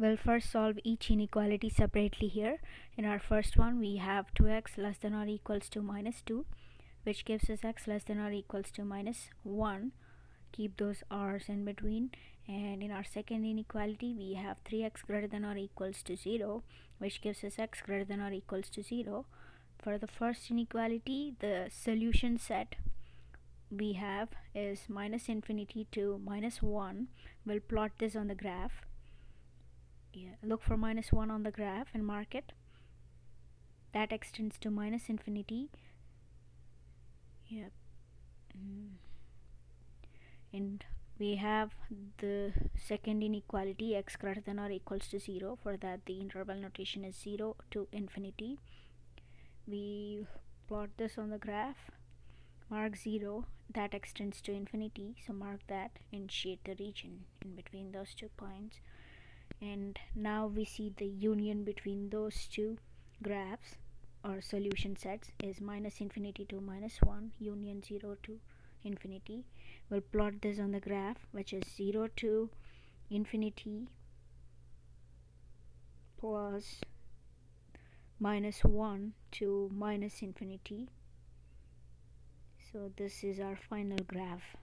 We'll first solve each inequality separately here. In our first one, we have 2x less than or equals to minus 2, which gives us x less than or equals to minus 1. Keep those r's in between. And in our second inequality, we have 3x greater than or equals to 0, which gives us x greater than or equals to 0. For the first inequality, the solution set we have is minus infinity to minus 1. We'll plot this on the graph yeah, look for minus 1 on the graph and mark it. That extends to minus infinity. Yep. Mm. and we have the second inequality x greater than or equals to 0 for that the interval notation is 0 to infinity. We plot this on the graph. Mark 0 that extends to infinity. So mark that and shade the region in between those two points and now we see the union between those two graphs or solution sets is minus infinity to minus 1 union 0 to infinity. We'll plot this on the graph which is 0 to infinity plus minus 1 to minus infinity. So this is our final graph